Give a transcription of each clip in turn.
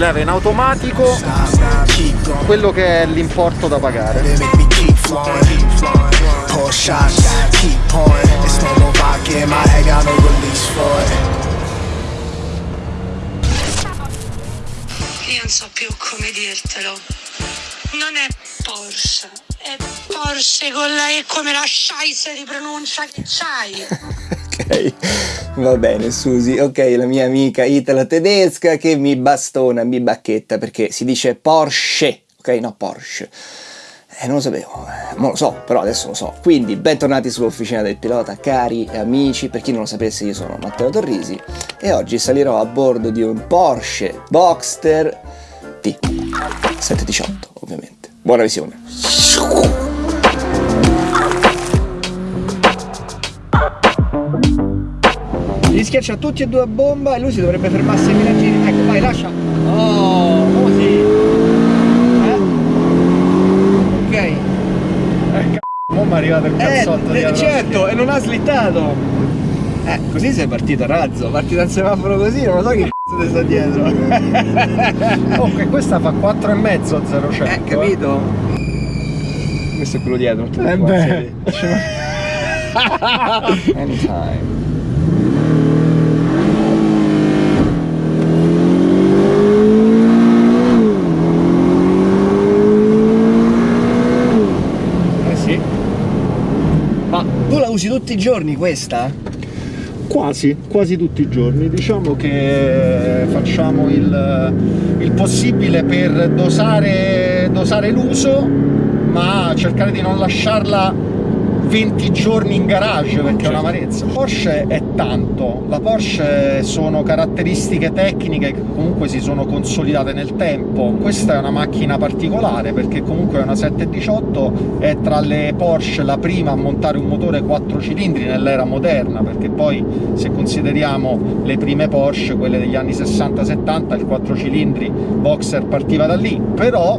rileva in automatico quello che è l'importo da pagare. Io non so più come dirtelo. Non è Porsche, è Porsche con la E come la scheisse di pronuncia che c'hai. Va bene Susi, ok, la mia amica italo-tedesca che mi bastona, mi bacchetta perché si dice Porsche, ok, no Porsche. Eh, non lo sapevo, eh, non lo so, però adesso lo so. Quindi, bentornati sull'Officina del Pilota, cari amici. Per chi non lo sapesse, io sono Matteo Torrisi e oggi salirò a bordo di un Porsche Boxster T 718, ovviamente. Buona visione. Li schiaccia tutti e due a bomba e lui si dovrebbe fermarsi ai minagini. Ecco, vai, lascia. Oh, così. Eh? Ok. Mo' mi è arrivato il cazzotto Eh, certo, e non ha slittato. Eh, così sei partito a razzo, parti dal semaforo così, non lo so che cazzo ti sta dietro. Comunque questa fa 4 e mezzo a 0 100. Eh, capito? Questo è quello dietro, Eh beh. Anytime. Eh sì. Ma tu la usi tutti i giorni questa? Quasi, quasi tutti i giorni. Diciamo che facciamo il, il possibile per dosare, dosare l'uso, ma cercare di non lasciarla 20 giorni in garage perché è un'amarezza. Porsche è tanto, la Porsche sono caratteristiche tecniche che comunque si sono consolidate nel tempo. Questa è una macchina particolare perché comunque è una 718, è tra le Porsche la prima a montare un motore 4 cilindri nell'era moderna, perché poi se consideriamo le prime Porsche, quelle degli anni 60-70, il 4 cilindri Boxer partiva da lì, però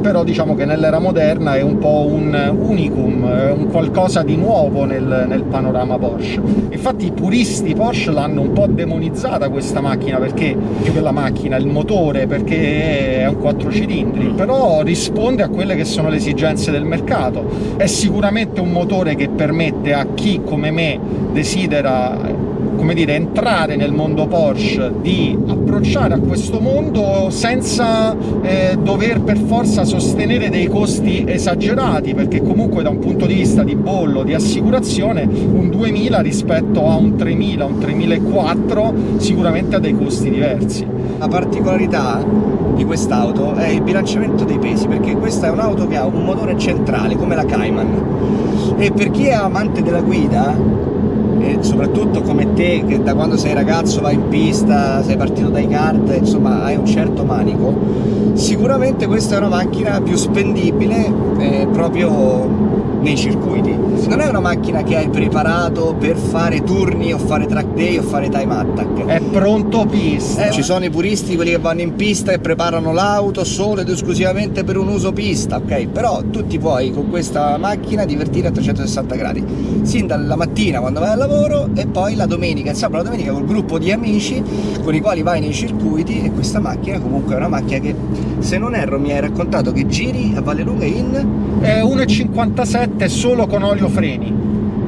però diciamo che nell'era moderna è un po' un unicum, un qualcosa di nuovo nel, nel panorama Porsche. Infatti i puristi Porsche l'hanno un po' demonizzata questa macchina, perché più che la macchina, il motore, perché è un 4 cilindri, però risponde a quelle che sono le esigenze del mercato. È sicuramente un motore che permette a chi come me desidera come dire, entrare nel mondo Porsche, di approcciare a questo mondo senza eh, dover per forza sostenere dei costi esagerati, perché comunque da un punto di vista di bollo, di assicurazione, un 2000 rispetto a un 3000, un 3004 sicuramente ha dei costi diversi. La particolarità di quest'auto è il bilanciamento dei pesi, perché questa è un'auto che ha un motore centrale, come la Cayman. E per chi è amante della guida, soprattutto come te, che da quando sei ragazzo vai in pista, sei partito dai kart, insomma hai un certo manico, sicuramente questa è una macchina più spendibile eh, proprio nei circuiti. Non è una macchina che hai preparato per fare turni o fare track day o fare time attack. È pronto pista! Eh, ci sono i puristi, quelli che vanno in pista e preparano l'auto solo ed esclusivamente per un uso pista, ok? Però tu ti puoi con questa macchina divertire a 360 gradi, sin dalla mattina quando vai al lavoro e poi la domenica, il sabato la domenica col gruppo di amici con i quali vai nei circuiti e questa macchina comunque è una macchina che, se non erro, mi hai raccontato che giri a Valle Lunga in... È 1,57 solo con olio freni,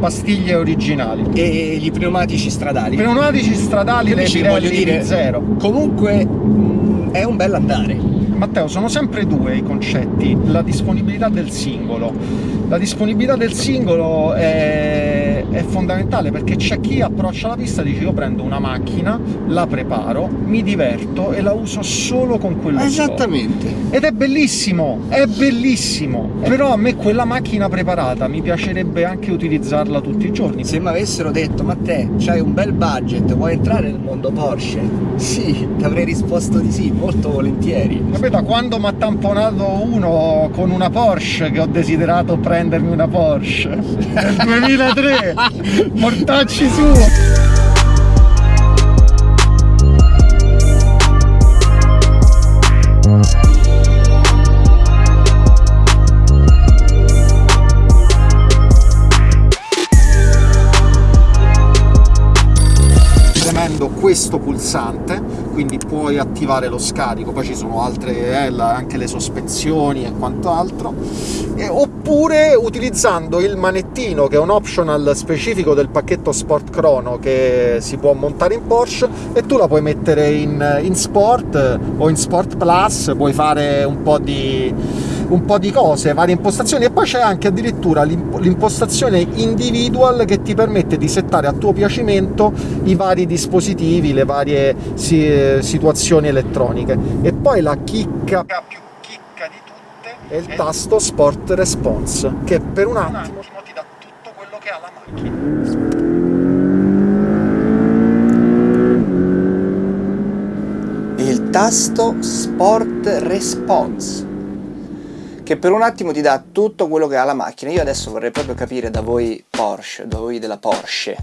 pastiglie originali. e gli pneumatici stradali. Pneumatici stradali le Invece, voglio Pirelli dire, zero. Comunque mh, è un bel andare. Matteo, sono sempre due i concetti, la disponibilità del singolo. La disponibilità del singolo è, è fondamentale perché c'è chi approccia la pista e dice io prendo una macchina, la preparo, mi diverto e la uso solo con quello scopo. Esattamente. Ed è bellissimo, è bellissimo, però a me quella macchina preparata mi piacerebbe anche utilizzarla tutti i giorni. Se mi avessero detto, ma te, c'hai un bel budget, vuoi entrare nel mondo Porsche? Sì, ti avrei risposto di sì, molto volentieri. Da quando mi ha tamponato uno con una Porsche che ho desiderato prendermi una Porsche nel 2003, Mortacci su! questo pulsante quindi puoi attivare lo scarico, poi ci sono altre, eh, anche le sospensioni e quant'altro, e, oppure utilizzando il manettino, che è un optional specifico del pacchetto Sport Chrono, che si può montare in Porsche, e tu la puoi mettere in, in Sport o in Sport Plus, puoi fare un po' di un po' di cose, varie impostazioni e poi c'è anche addirittura l'impostazione individual che ti permette di settare a tuo piacimento i vari dispositivi, le varie situazioni elettroniche. E poi la chicca più chicca di tutte è il tasto Sport Response, che per un attimo ti dà tutto quello che ha la macchina. Il tasto Sport Response che per un attimo ti dà tutto quello che ha la macchina. Io adesso vorrei proprio capire da voi Porsche, da voi della Porsche,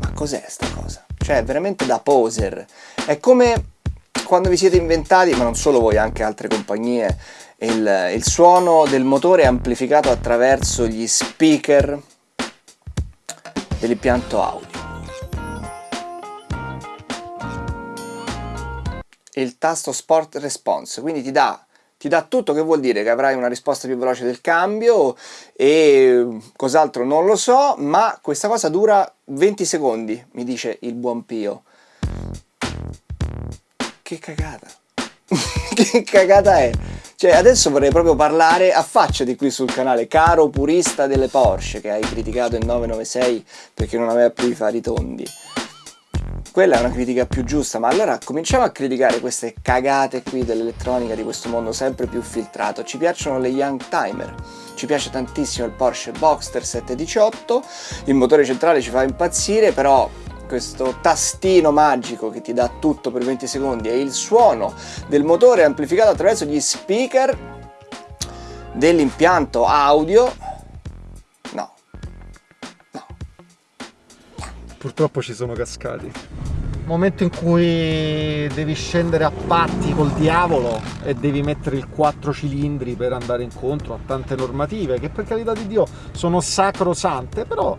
ma cos'è sta cosa? Cioè, veramente da poser. È come quando vi siete inventati, ma non solo voi, anche altre compagnie, il, il suono del motore amplificato attraverso gli speaker dell'impianto audio. Il tasto Sport Response, quindi ti dà ti dà tutto, che vuol dire? Che avrai una risposta più veloce del cambio e cos'altro non lo so, ma questa cosa dura 20 secondi, mi dice il buon Pio. Che cagata! che cagata è? Cioè, adesso vorrei proprio parlare, affacciati qui sul canale, caro purista delle Porsche, che hai criticato il 996 perché non aveva più i fari tondi quella è una critica più giusta, ma allora cominciamo a criticare queste cagate qui dell'elettronica di questo mondo sempre più filtrato. Ci piacciono le Young Timer, ci piace tantissimo il Porsche Boxster 718, il motore centrale ci fa impazzire, però questo tastino magico che ti dà tutto per 20 secondi e il suono del motore amplificato attraverso gli speaker dell'impianto audio no. No. Purtroppo ci sono cascati momento in cui devi scendere a patti col diavolo e devi mettere il 4 cilindri per andare incontro a tante normative che per carità di Dio sono sacrosante, però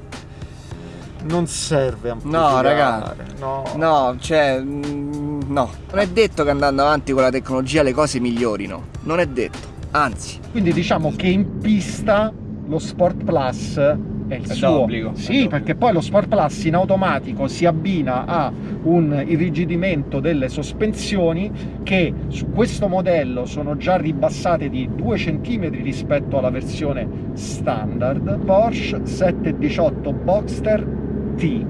non serve amplificare. No, ragazzi. No. no, cioè, mm, no. Non è detto che andando avanti con la tecnologia le cose migliorino. Non è detto, anzi. Quindi diciamo che in pista lo Sport Plus è il è suo. Obbligo, sì, perché poi lo Sport Plus in automatico si abbina a un irrigidimento delle sospensioni che su questo modello sono già ribassate di 2 cm rispetto alla versione standard Porsche 718 Boxster T.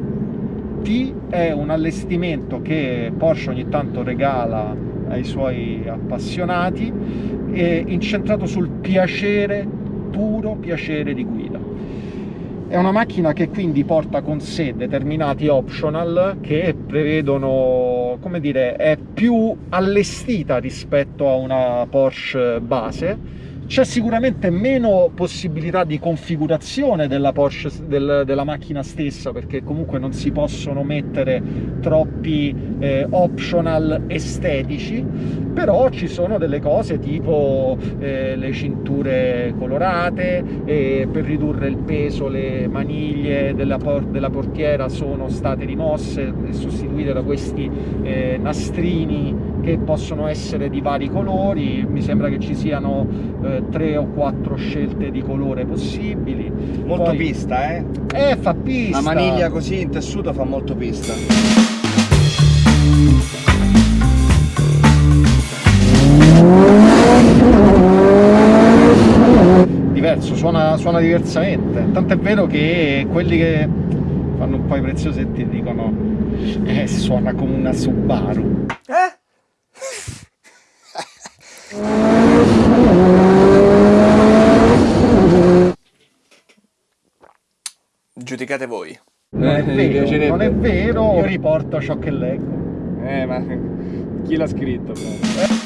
T è un allestimento che Porsche ogni tanto regala ai suoi appassionati, incentrato sul piacere, puro piacere di guida. È una macchina che quindi porta con sé determinati optional che prevedono, come dire, è più allestita rispetto a una Porsche base, c'è sicuramente meno possibilità di configurazione della, Porsche, del, della macchina stessa perché comunque non si possono mettere troppi eh, optional estetici però ci sono delle cose tipo eh, le cinture colorate eh, per ridurre il peso le maniglie della, por della, portiera sono state rimosse e sostituite da questi eh, nastrini che possono essere di vari colori, mi sembra che ci siano eh, tre o quattro scelte di colore possibili. Molto Poi... pista, eh? Eh, fa pista! La maniglia così in tessuto fa molto pista. Diverso, suona, suona diversamente. Tanto è vero che quelli che fanno un po' i preziosetti dicono eh, suona come una Subaru. Eh? Giudicate voi. Non è, eh, vero, non è vero, io riporto ciò che leggo. Eh, ma chi l'ha scritto? Però?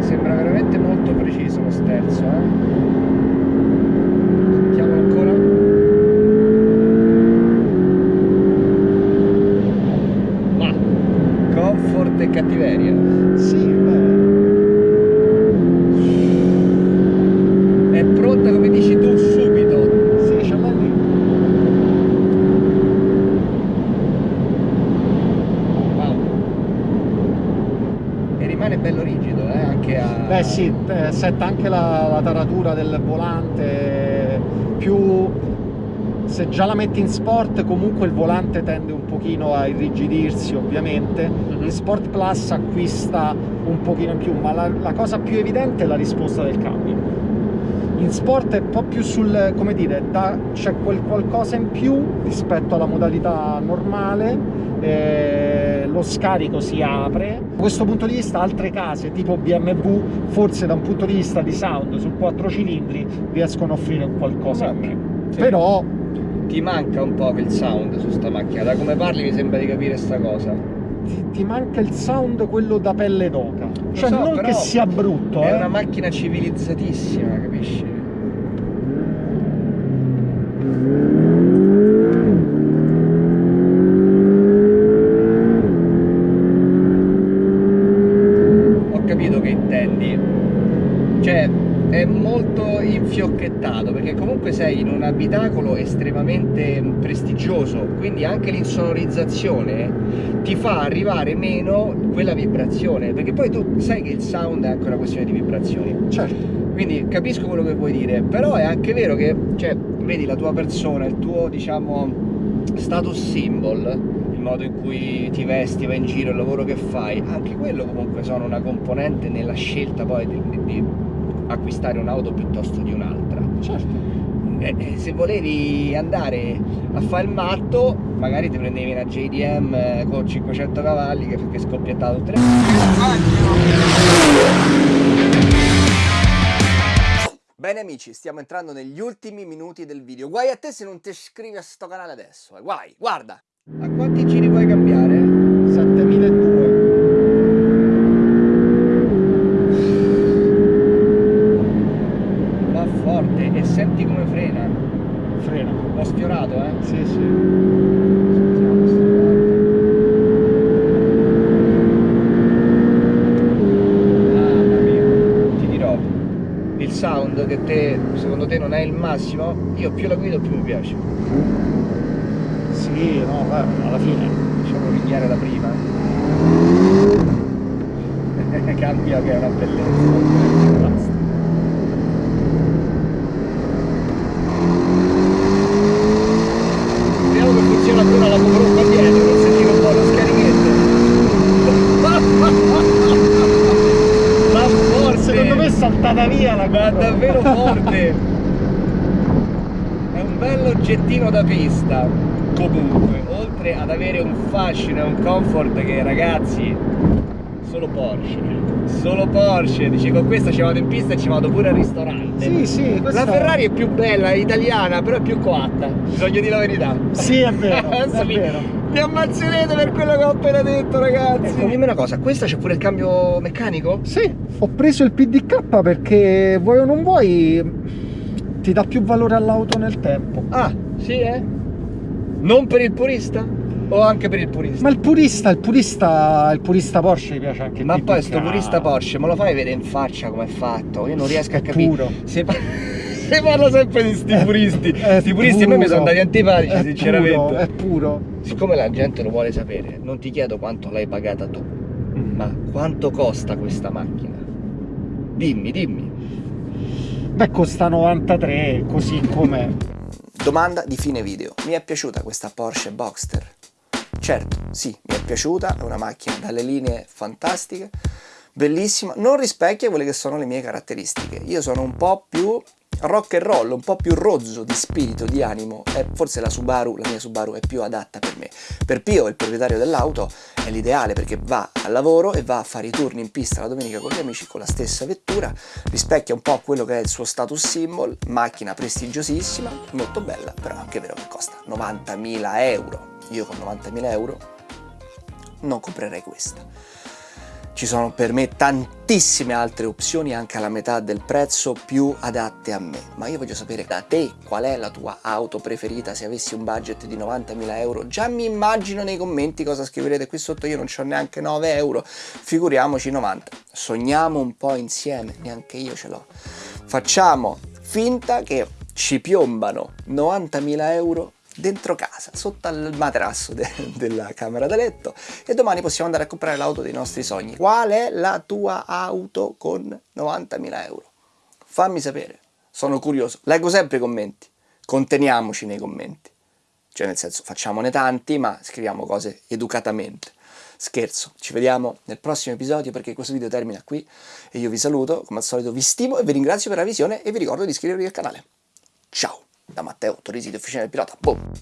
sembra veramente molto preciso lo sterzo eh? Beh sì, eh, setta anche la, la taratura del volante, più se già la metti in sport comunque il volante tende un pochino a irrigidirsi ovviamente, Mhm. in Sport Plus acquista un pochino in più, ma la, la cosa più evidente è la risposta del cambio. In sport è un po' più sul, come dire, c'è quel qualcosa in più rispetto alla modalità normale, eh, lo scarico si apre. Da questo punto di vista altre case tipo BMW, forse da un punto di vista di sound su quattro cilindri riescono a offrire qualcosa in più. Sì. Però Ti manca un po' il sound su sta macchina, da come parli mi sembra di capire sta cosa. ti, ti manca il sound quello da pelle d'oca. Cioè so, non che sia brutto, È eh. una macchina civilizzatissima, capisci? Ho capito che intendi. Cioè, è molto infiocchettato perché comunque sei in un abitacolo estremamente prestigioso, quindi anche l'insonorizzazione ti fa arrivare meno quella vibrazione, perché poi tu sai che il sound è anche una questione di vibrazioni. Certo. Quindi capisco quello che vuoi dire, però è anche vero che, cioè, vedi la tua persona, il tuo, diciamo, status symbol, il modo in cui ti vesti, vai in giro, il lavoro che fai, anche quello comunque sono una componente nella scelta poi di- di acquistare un'auto piuttosto di un'altra. Certo. Eh, eh, se volevi andare a fare il matto, magari ti prendevi una JDM eh, con 500 cavalli che, che scoppiettava tutte le Bene amici, stiamo entrando negli ultimi minuti del video. Guai a te se non ti iscrivi a sto canale adesso, eh. guai, guarda! A quanti giri puoi cambiare? 7200. Va forte e senti frena. L'ho sfiorato, eh? Sì, sì. Sentiamo sto Mamma mia, ti dirò, il sound che te, secondo te non è il massimo, io più la guido più mi piace. Sì, no, beh, alla fine. Facciamo pigliare la prima. Cambia che è una bellezza. Basta. Vediamo che funziona ancora la GoPro qua dietro, per sentire un po' lo scarichetto. Ma forte! Secondo me è saltata via la Ma GoPro. davvero forte! È un oggettino da pista. Comunque, oltre ad avere un fascino e un comfort che ragazzi, solo Porsche. Solo Porsche. Dici con questa ci vado in pista e ci vado pure al ristorante. Sì, sì, questa... La Ferrari è più bella, è italiana, però è più coatta. Bisogna dire la verità. Sì, è vero, Adesso è mi, vero. mi ammazzerete per quello che ho appena detto, ragazzi. Ecco, dimmi una cosa, questa c'è pure il cambio meccanico? Sì, ho preso il PDK perché vuoi o non vuoi ti dà più valore all'auto nel tempo. Ah, sì, eh? Non per il purista? O anche per il purista? Ma il purista, il purista, il purista Porsche gli piace anche Ma poi sto purista Porsche me lo fai vedere in faccia come è fatto? Io non riesco a capire. puro. Se, pa- se parlo sempre di sti puristi, sti puristi a me mi sono andati antipatici, È sinceramente. puro, è puro. Siccome la gente lo vuole sapere, non ti chiedo quanto l'hai pagata tu, ma quanto costa questa macchina? Dimmi, dimmi. Beh, costa 93, così com'è. Domanda di fine video. Mi è piaciuta questa Porsche Boxster? Certo, sì, mi è piaciuta, è una macchina dalle linee fantastiche, bellissima, non rispecchia quelle che sono le mie caratteristiche. Io sono un po' più rock and roll, un po' più rozzo di spirito, di animo, e forse la Subaru, la mia Subaru è più adatta per me. Per Pio, il proprietario dell'auto, è l'ideale perché va al lavoro e va a fare i turni in pista la domenica con gli amici con la stessa vettura, rispecchia un po' quello che è il suo status symbol, macchina prestigiosissima, molto bella, però è anche vero che costa 90.000 euro. Io con 90.000 euro non comprerei questa. Ci sono per me tantissime altre opzioni anche alla metà del prezzo più adatte a me, ma io voglio sapere da te qual è la tua auto preferita se avessi un budget di 90.000 euro. Già mi immagino nei commenti cosa scriverete qui sotto, io non ho neanche 9 euro, figuriamoci 90. Sogniamo un po' insieme, neanche io ce l'ho. Facciamo finta che ci piombano 90.000 euro dentro casa, sotto al materasso de della camera da letto e domani possiamo andare a comprare l'auto dei nostri sogni. Qual è la tua auto con 90.000 euro? Fammi sapere, sono curioso. Leggo sempre i commenti, conteniamoci nei commenti. Cioè nel senso facciamone tanti ma scriviamo cose educatamente. Scherzo, ci vediamo nel prossimo episodio perché questo video termina qui e io vi saluto, come al solito vi stimo e vi ringrazio per la visione e vi ricordo di iscrivervi al canale. Ciao, da Matteo Torrisi di Officina del Pilota. Boom!